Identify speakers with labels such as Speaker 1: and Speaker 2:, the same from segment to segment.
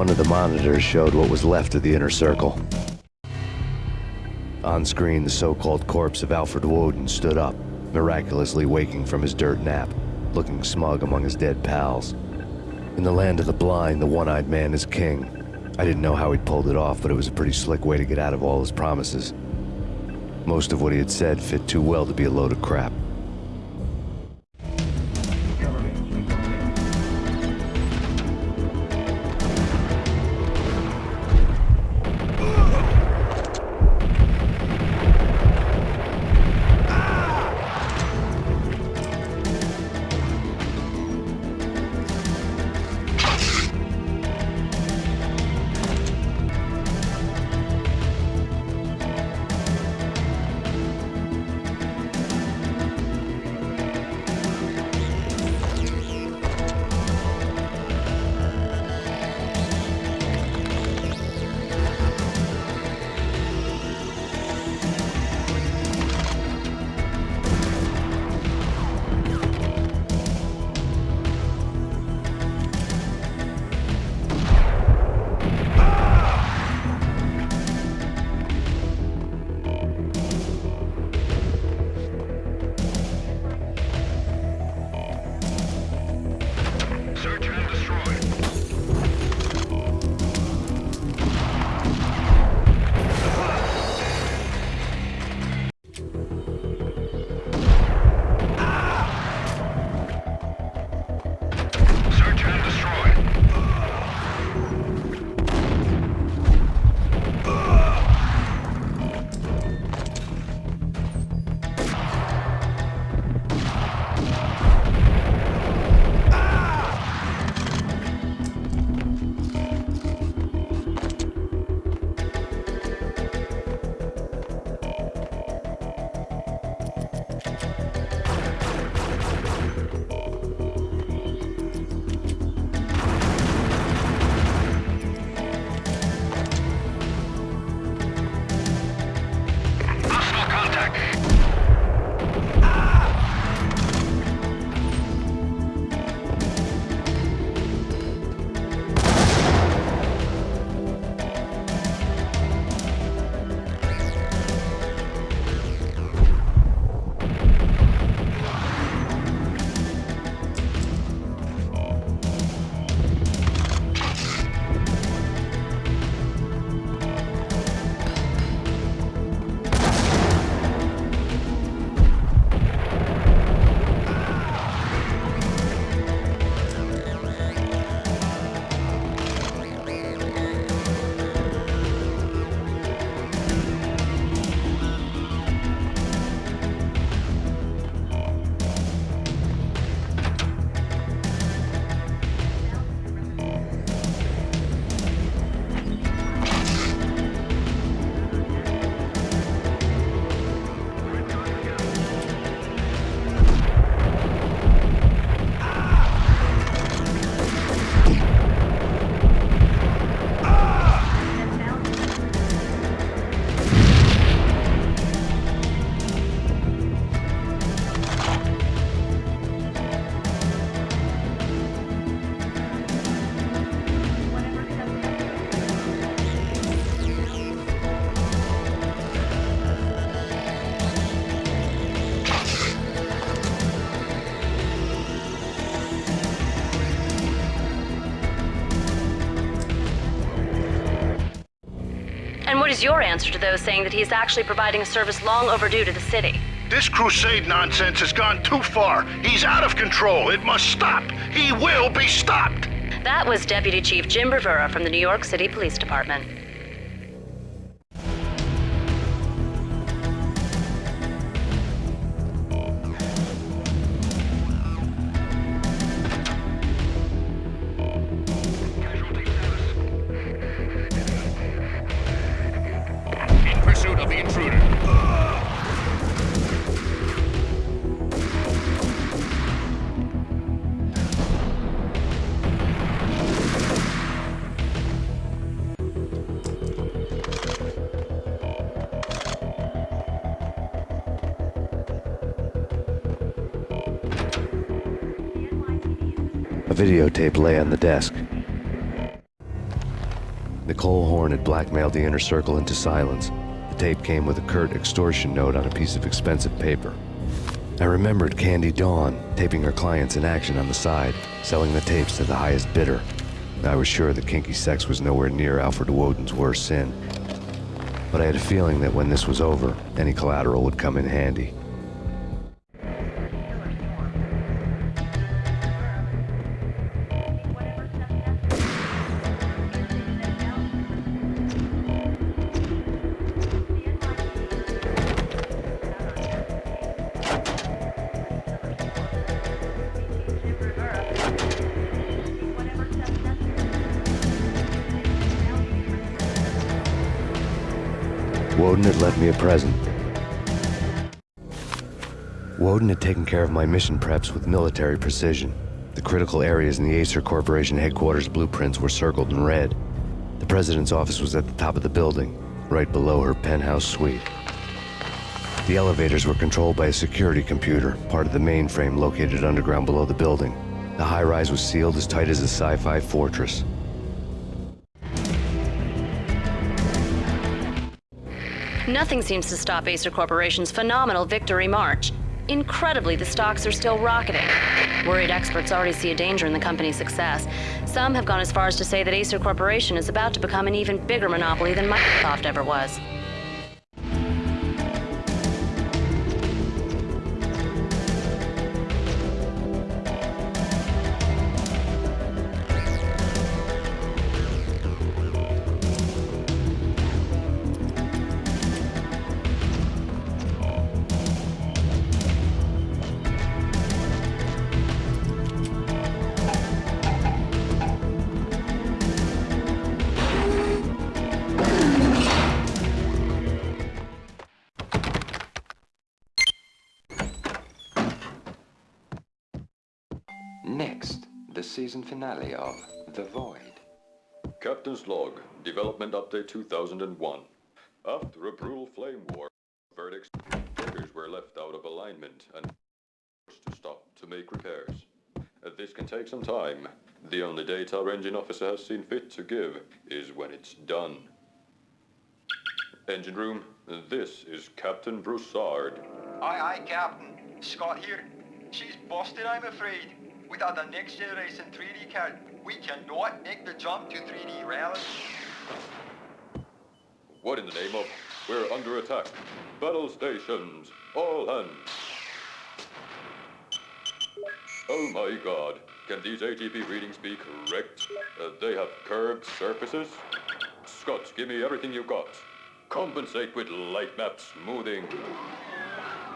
Speaker 1: One of the monitors showed what was left of the inner circle. On screen, the so-called corpse of Alfred Woden stood up, miraculously waking from his dirt nap, looking smug among his dead pals. In the land of the blind, the one-eyed man is king. I didn't know how he'd pulled it off, but it was a pretty slick way to get out of all his promises. Most of what he had said fit too well to be a load of crap.
Speaker 2: Is your answer to those saying that he's actually providing a service long overdue to the city?
Speaker 3: This crusade nonsense has gone too far. He's out of control. It must stop. He will be stopped.
Speaker 2: That was Deputy Chief Jim Bravura from the New York City Police Department.
Speaker 1: Videotape lay on the desk. Nicole Horne had blackmailed the inner circle into silence. The tape came with a curt extortion note on a piece of expensive paper. I remembered Candy Dawn taping her clients in action on the side, selling the tapes to the highest bidder. I was sure that kinky sex was nowhere near Alfred Woden's worst sin. But I had a feeling that when this was over, any collateral would come in handy. Me a present. Woden had taken care of my mission preps with military precision. The critical areas in the Aesir Corporation headquarters blueprints were circled in red. The president's office was at the top of the building, right below her penthouse suite. The elevators were controlled by a security computer, part of the mainframe located underground below the building. The high-rise was sealed as tight as a sci-fi fortress.
Speaker 2: Nothing seems to stop Aesir Corporation's phenomenal victory march. Incredibly, the stocks are still rocketing. Worried experts already see a danger in the company's success. Some have gone as far as to say that Aesir Corporation is about to become an even bigger monopoly than Microsoft ever was.
Speaker 4: Season finale of The Void.
Speaker 5: Captain's log, development update 2001. After a brutal flame war, verdicts workers were left out of alignment and forced to stop to make repairs. This can take some time. The only date our engine officer has seen fit to give is when it's done. Engine room, this is Captain Broussard.
Speaker 6: Aye, aye, Captain. Scott here. She's busted, I'm afraid. Without the next generation 3D card, we cannot make the jump to 3D reality.
Speaker 5: What in the name of? We're under attack. Battle stations, all hands. Oh my god, can these ATP readings be correct? Uh, they have curved surfaces? Scott, give me everything you've got. Compensate with light map smoothing.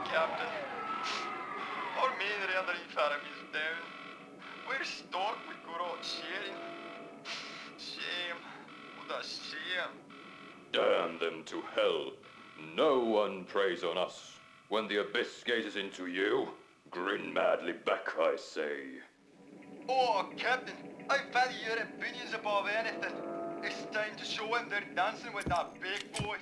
Speaker 6: Captain. Our main rendering sharing. Shame. What a shame.
Speaker 5: Damn them to hell. No one preys on us. When the abyss gazes into you, grin madly back, I say.
Speaker 6: Oh, Captain, I value your opinions above anything. It's time to show them they're dancing with that big boys.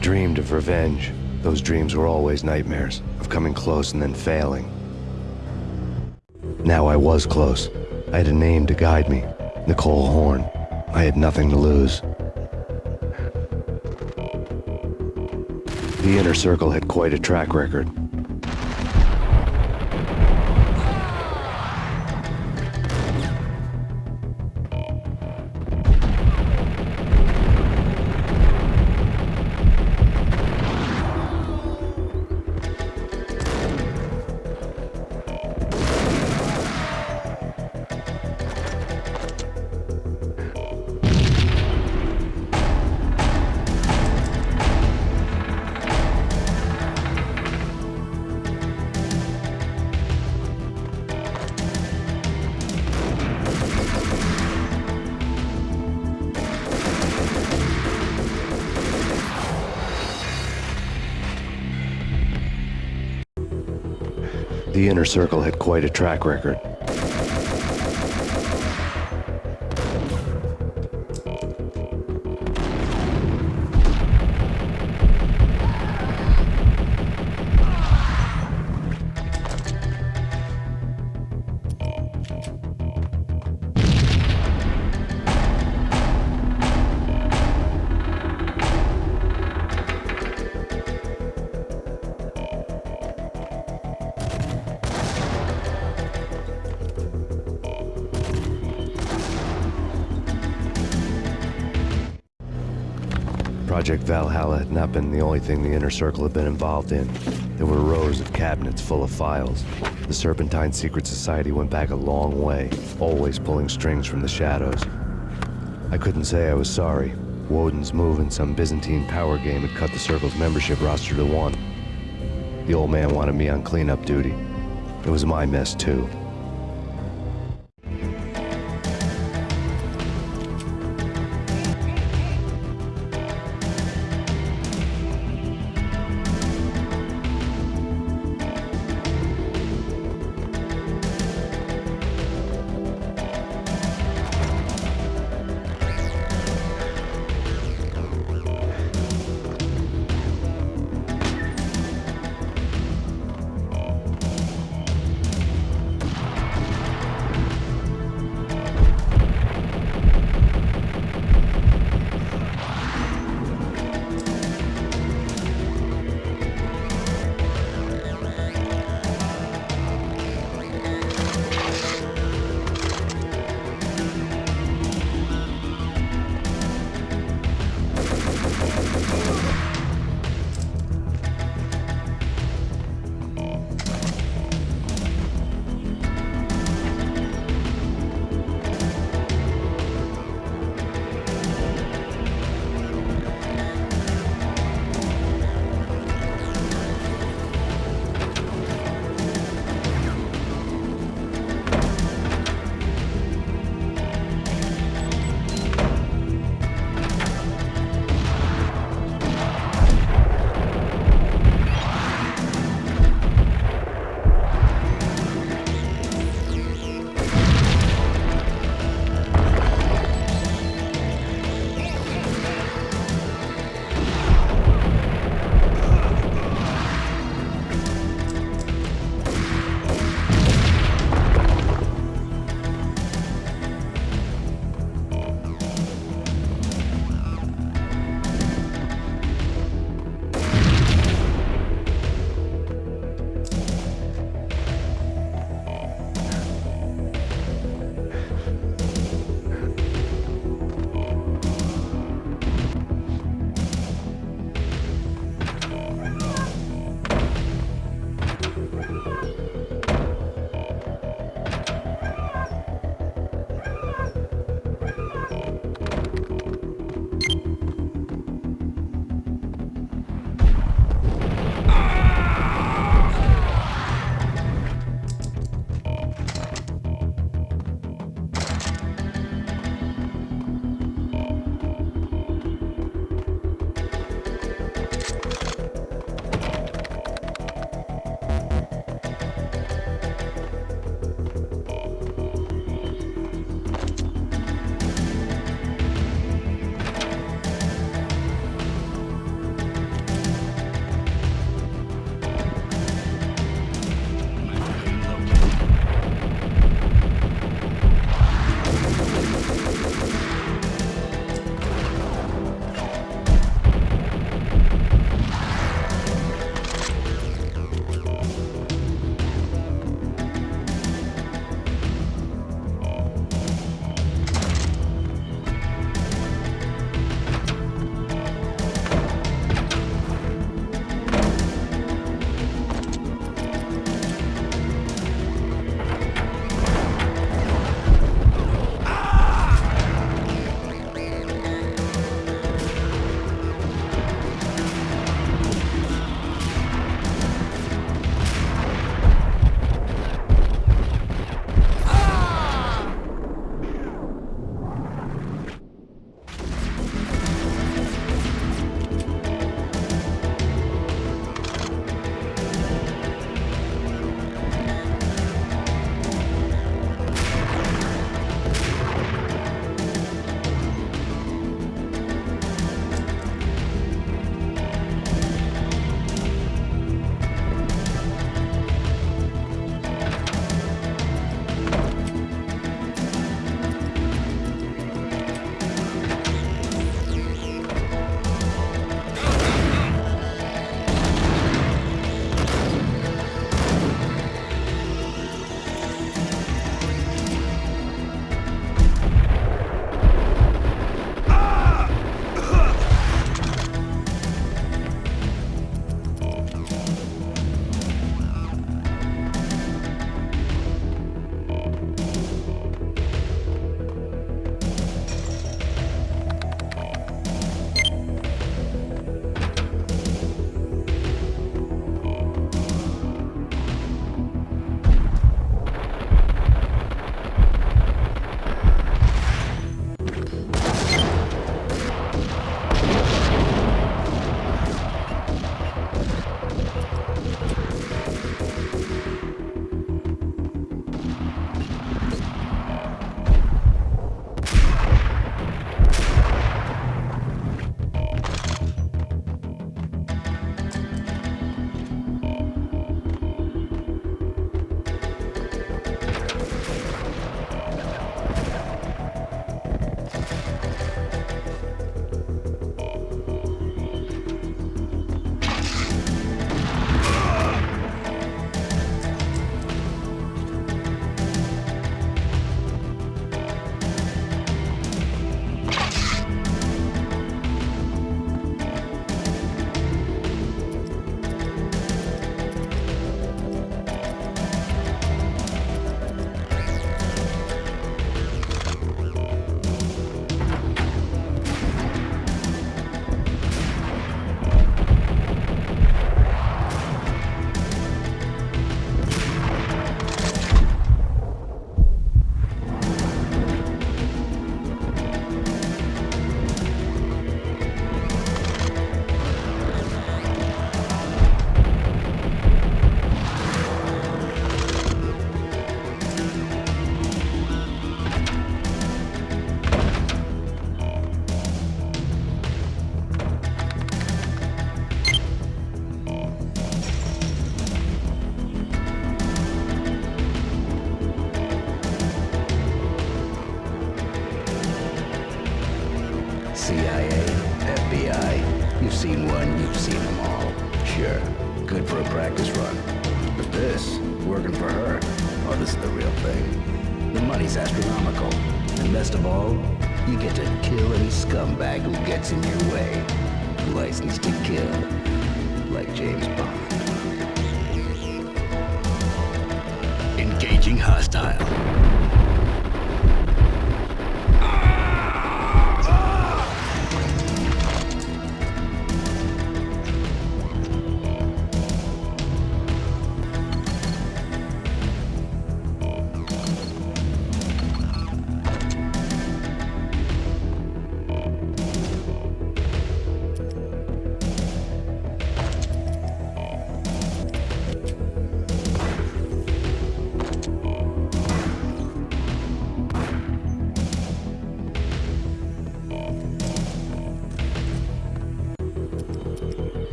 Speaker 1: Dreamed of revenge. Those dreams were always nightmares, of coming close and then failing. Now I was close. I had a name to guide me. Nicole Horne. I had nothing to lose. The Inner Circle had quite a track record. Circle had quite a track record. Project Valhalla had not been the only thing the Inner Circle had been involved in. There were rows of cabinets full of files. The Serpentine Secret Society went back a long way, always pulling strings from the shadows. I couldn't say I was sorry. Woden's move in some Byzantine power game had cut the Circle's membership roster to one. The old man wanted me on cleanup duty. It was my mess, too.
Speaker 7: Best of all, you get to kill any scumbag who gets in your way. License to kill. Like James Bond. Engaging hostile.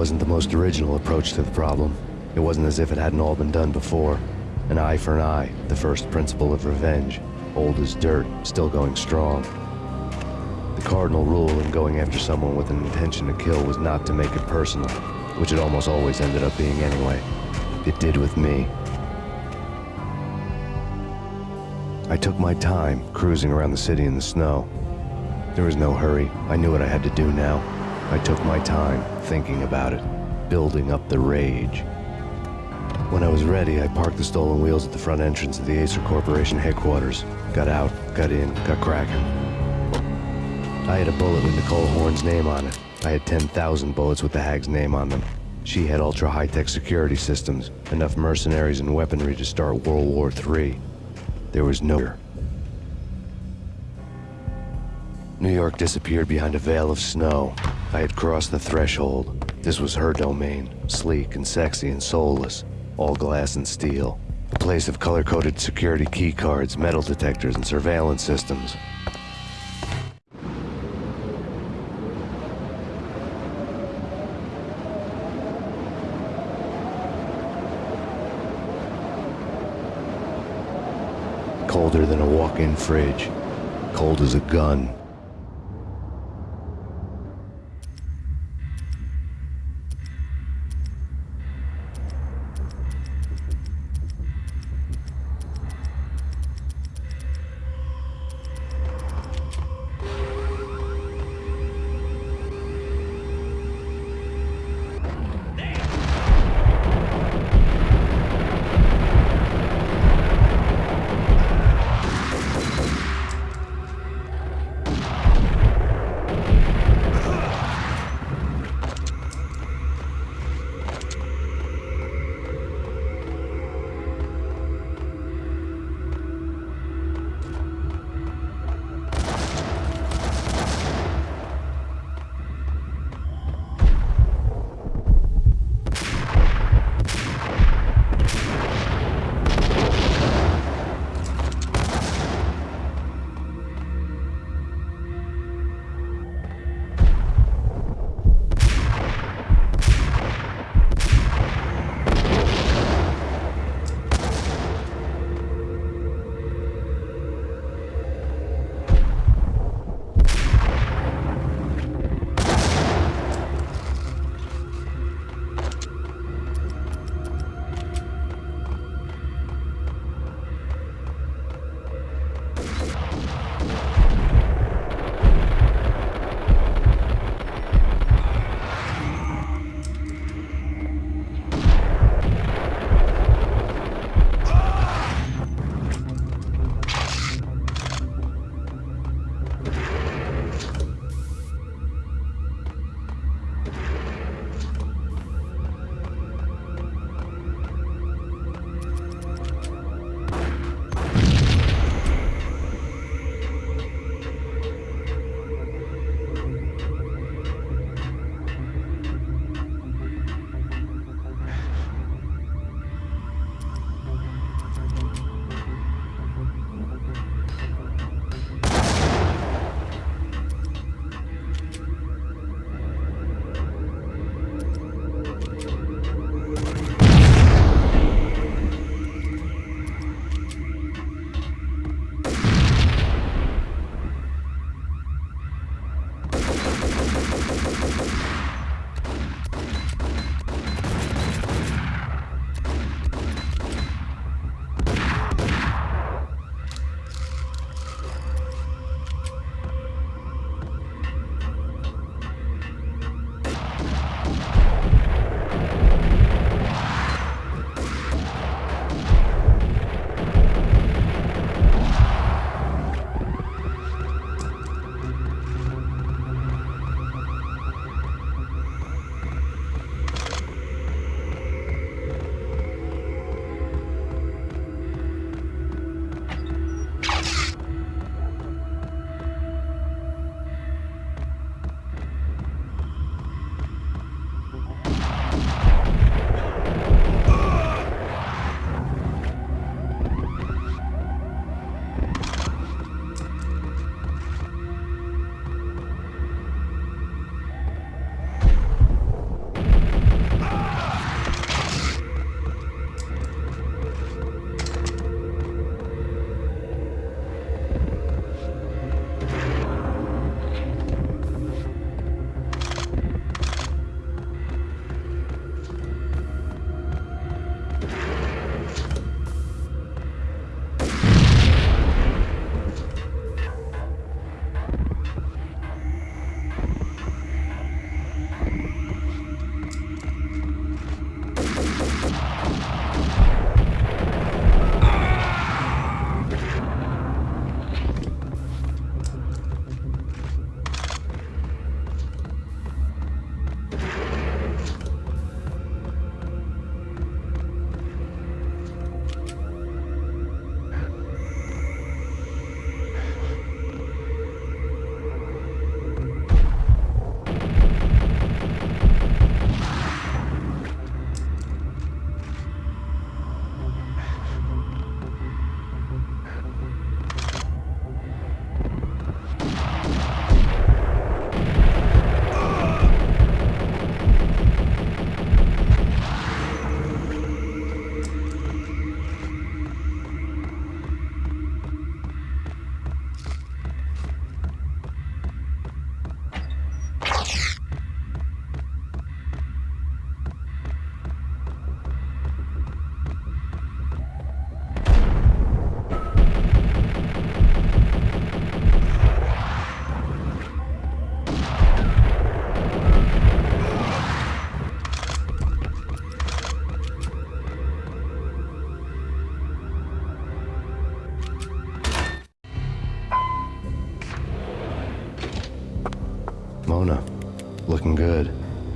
Speaker 1: Wasn't the most original approach to the problem. It wasn't as if it hadn't all been done before. An eye for an eye, the first principle of revenge. Old as dirt, still going strong. The cardinal rule in going after someone with an intention to kill was not to make it personal, which it almost always ended up being anyway. It did with me. I took my time, cruising around the city in the snow. There was no hurry. I knew what I had to do now. I took my time, thinking about it, building up the rage. When I was ready, I parked the stolen wheels at the front entrance of the Aesir Corporation headquarters. Got out, got in, got cracking. I had a bullet with Nicole Horne's name on it. I had 10,000 bullets with the Hag's name on them. She had ultra high-tech security systems, enough mercenaries and weaponry to start World War III. There was no... New York disappeared behind a veil of snow. I had crossed the threshold. This was her domain, sleek and sexy and soulless, all glass and steel. A place of color-coded security keycards, metal detectors, and surveillance systems. Colder than a walk-in fridge. Cold as a gun.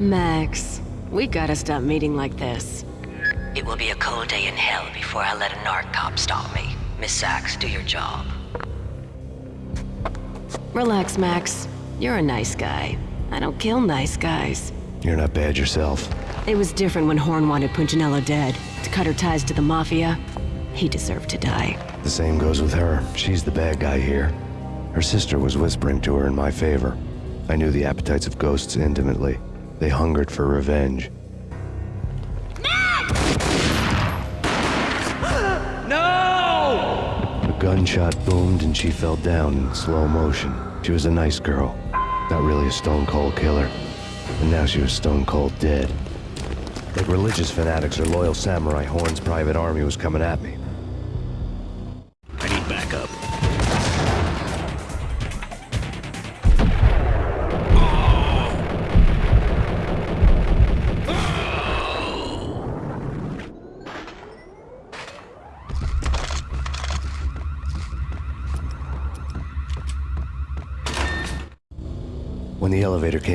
Speaker 8: Max, we gotta stop meeting like this.
Speaker 9: It will be a cold day in hell before I let a narc cop stop me. Miss Sax, do your job.
Speaker 8: Relax, Max. You're a nice guy. I don't kill nice guys.
Speaker 1: You're not bad yourself.
Speaker 8: It was different when Horne wanted Punchinello dead. To cut her ties to the Mafia, he deserved to die.
Speaker 1: The same goes with her. She's the bad guy here. Her sister was whispering to her in my favor. I knew the appetites of ghosts intimately. They hungered for revenge. A gunshot boomed and she fell down in slow motion. She was a nice girl, not really a stone cold killer. And now she was stone cold dead. Like religious fanatics or loyal samurai, Horne's private army was coming at me.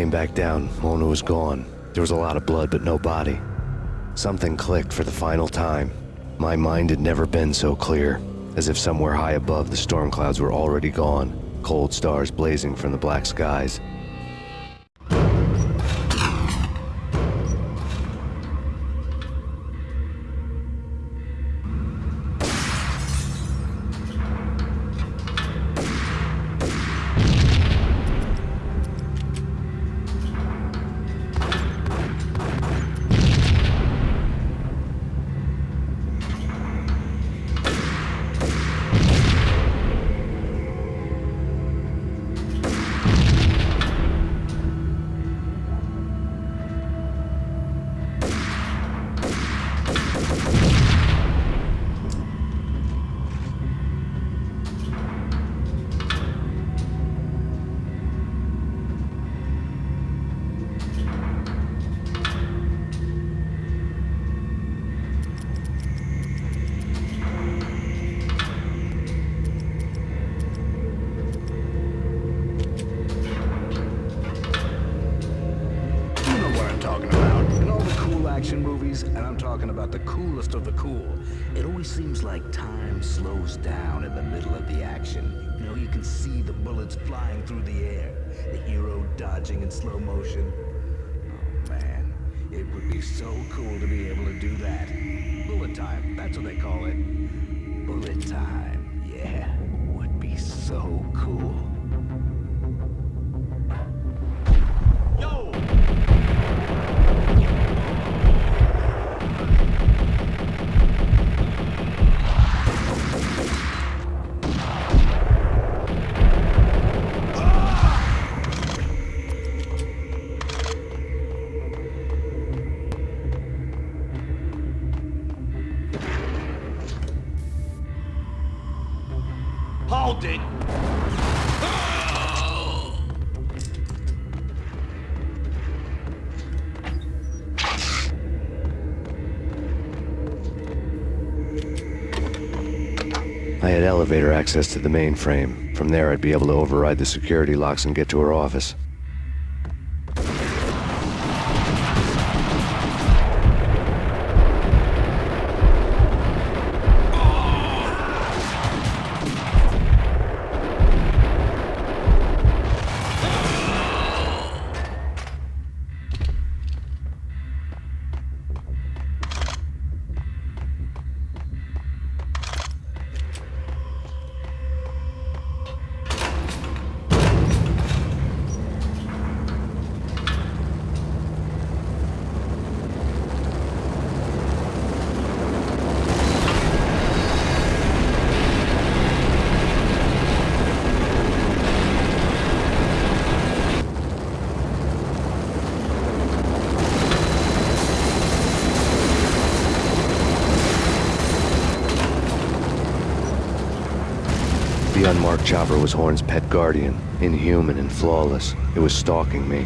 Speaker 1: Came back down, Mona was gone. There was a lot of blood, but no body. Something clicked for the final time. My mind had never been so clear, as if somewhere high above the storm clouds were already gone, cold stars blazing from the black skies.
Speaker 7: Slows down in the middle of the action. You know, you can see the bullets flying through the air, the hero dodging in slow motion. Oh man, it would be so cool to be able to do that. Bullet time, that's what they call it. Bullet time, yeah, would be so cool.
Speaker 1: Access to the mainframe. From there, I'd be able to override the security locks and get to her office. Chopper was Horne's pet guardian, inhuman and flawless. It was stalking me.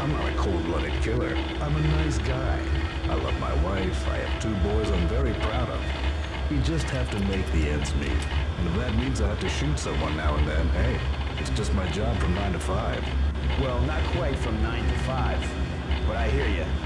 Speaker 7: I'm not a cold-blooded killer. I'm a nice guy. I love my wife. I have two boys I'm very proud of. We just have to make the ends meet. And if that means I have to shoot someone now and then, hey, It's just my job from 9 to 5.
Speaker 10: Well, not quite from 9 to 5. But I hear you.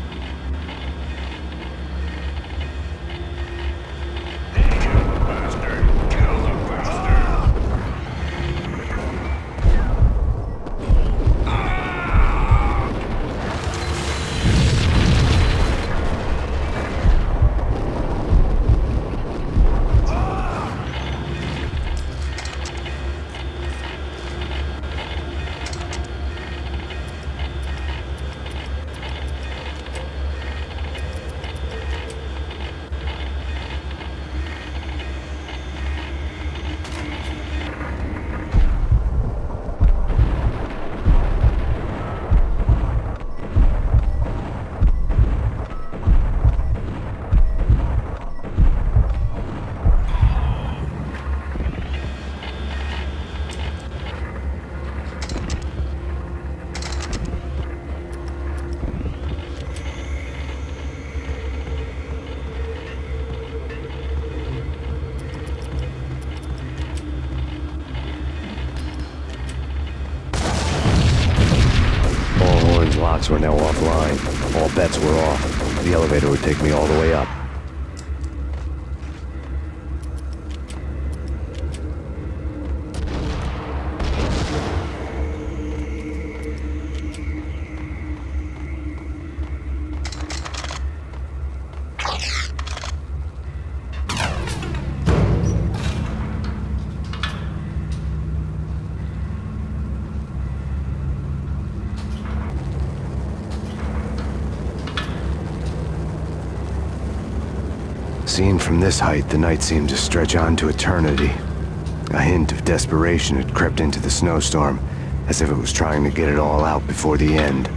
Speaker 1: Seen from this height, the night seemed to stretch on to eternity. A hint of desperation had crept into the snowstorm, as if it was trying to get it all out before the end.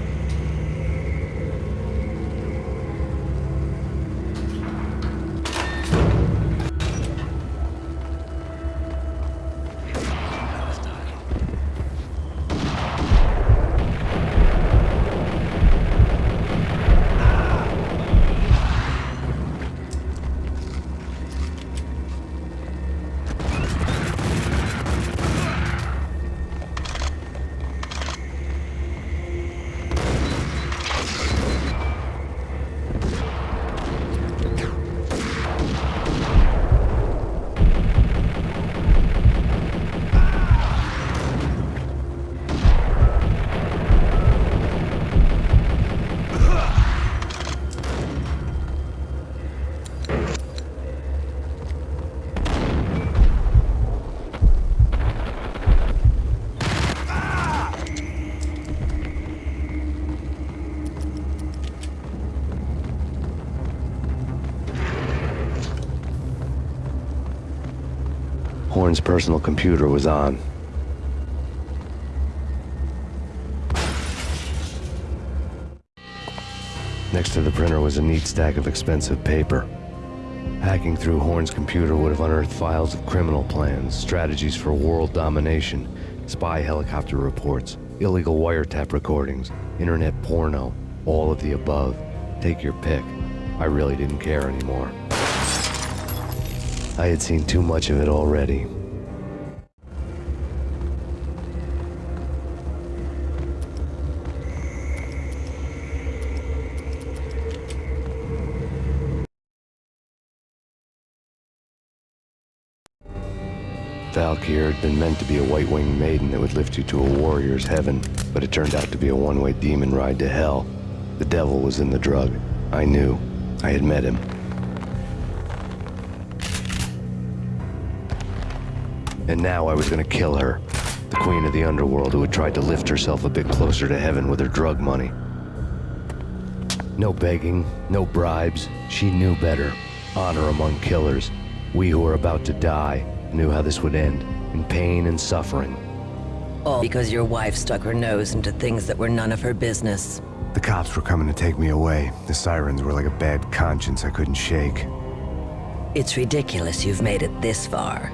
Speaker 1: Horne's personal computer was on. Next to the printer was a neat stack of expensive paper. Hacking through Horne's computer would have unearthed files of criminal plans, strategies for world domination, spy helicopter reports, illegal wiretap recordings, internet porno, all of the above. Take your pick. I really didn't care anymore. I had seen too much of it already. Valkyr had been meant to be a white-winged maiden that would lift you to a warrior's heaven, but it turned out to be a one-way demon ride to hell. The devil was in the drug. I knew. I had met him. And now I was gonna kill her. The queen of the underworld who had tried to lift herself a bit closer to heaven with her drug money. No begging, no bribes. She knew better. Honor among killers. We who are about to die knew how this would end. In pain and suffering.
Speaker 9: All because your wife stuck her nose into things that were none of her business.
Speaker 1: The cops were coming to take me away. The sirens were like a bad conscience I couldn't shake.
Speaker 9: It's ridiculous you've made it this far.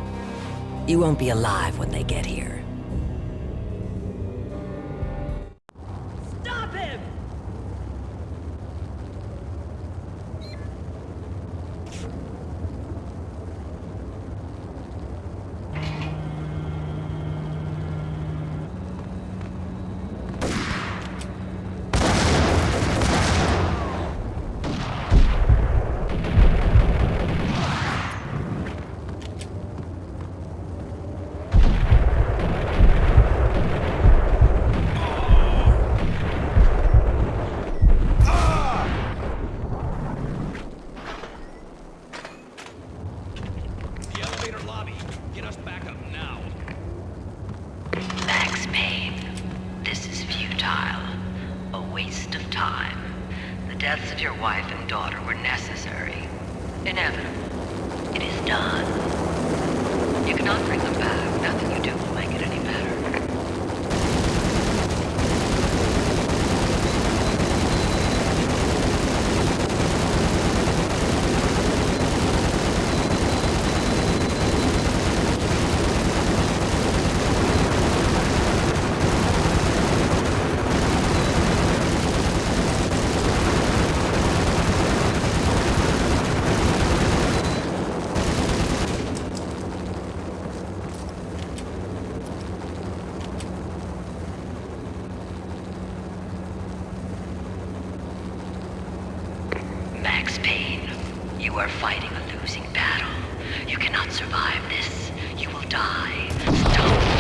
Speaker 9: You won't be alive when they get here. You cannot survive this. You will die. Stop.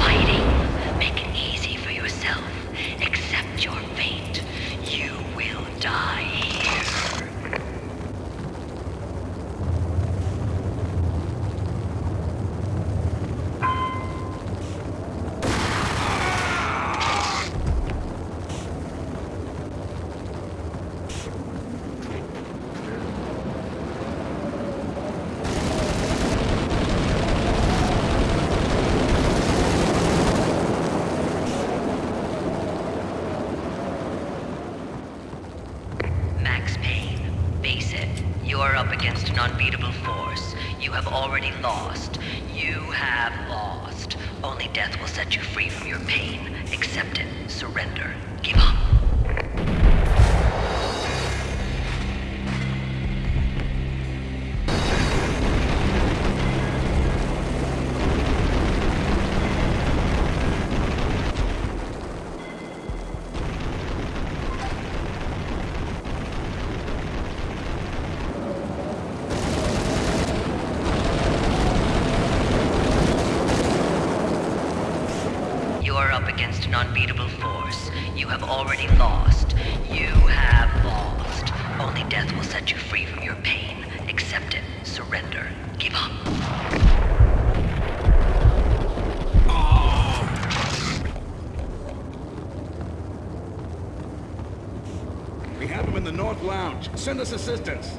Speaker 7: This assistance.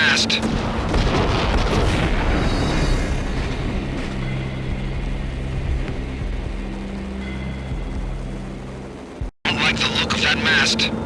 Speaker 11: Mast. Don't like the look of that mast.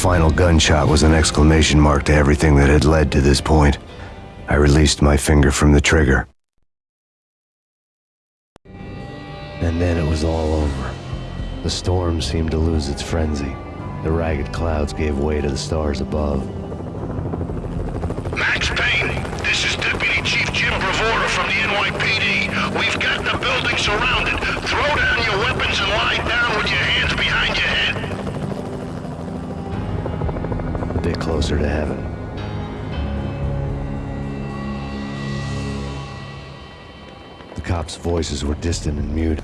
Speaker 1: Final gunshot was an exclamation mark to everything that had led to this point. I released my finger from the trigger. And then it was all over. The storm seemed to lose its frenzy. The ragged clouds gave way to the stars above.
Speaker 3: Max Payne, this is Deputy Chief Jim Bravura from the NYPD. We've got the building surrounded. Throw down your weapons and lie down
Speaker 1: closer to heaven. The cops' voices were distant and mute.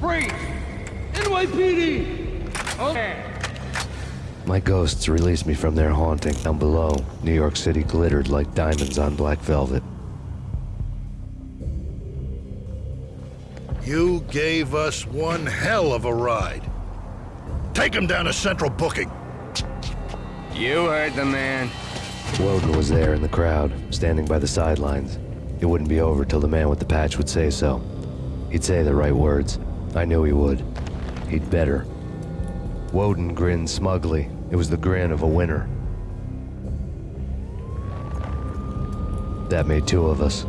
Speaker 12: Freeze! NYPD! Okay.
Speaker 1: My ghosts released me from their haunting. Down below, New York City glittered like diamonds on black velvet.
Speaker 13: You gave us one hell of a ride. Take him down to Central Booking.
Speaker 14: You heard the man.
Speaker 1: Woden was there in the crowd, standing by the sidelines. It wouldn't be over till the man with the patch would say so. He'd say the right words. I knew he would. He'd better. Woden grinned smugly. It was the grin of a winner. That made two of us.